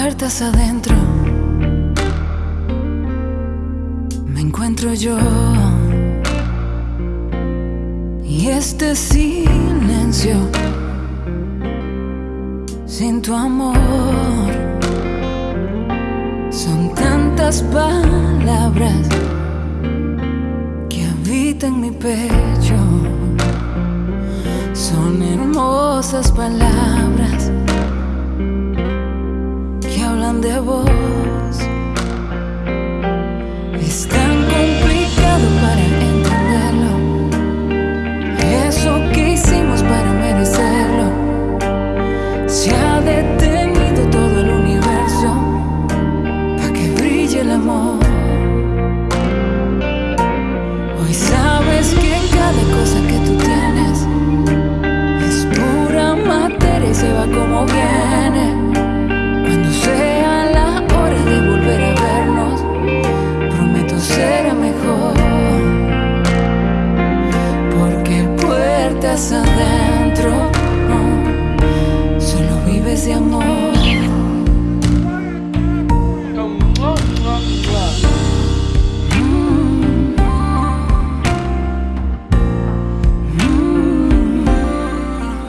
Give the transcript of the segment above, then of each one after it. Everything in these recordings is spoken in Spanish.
puertas adentro. Me encuentro yo. Y este silencio sin tu amor. Son tantas palabras que habitan mi pecho. Son hermosas palabras de vos. Es tan complicado para entenderlo. Eso que hicimos para merecerlo. Se ha detenido todo el universo para que brille el amor. Hoy sabes que cada cosa que de amor.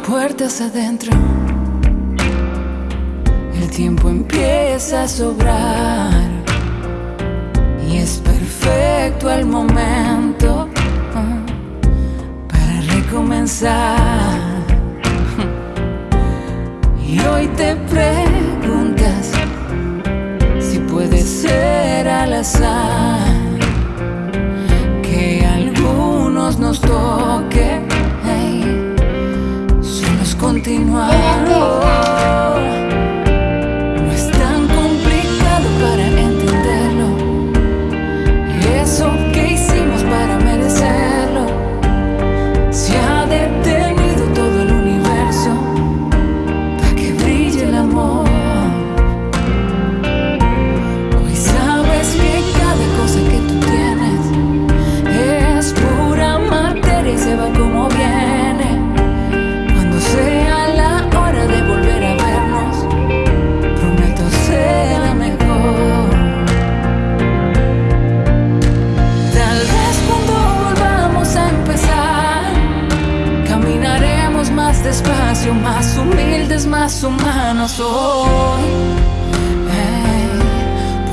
Puertas adentro, el tiempo empieza a sobrar. Y es perfecto el momento te preguntas si puede ser al azar que algunos nos toque. hey, Solo es continuar. más despacio, más humildes, más humanos hoy.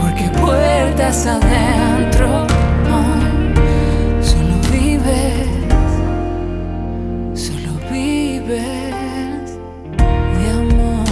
Porque puertas adentro oh, solo vives, solo vives de amor.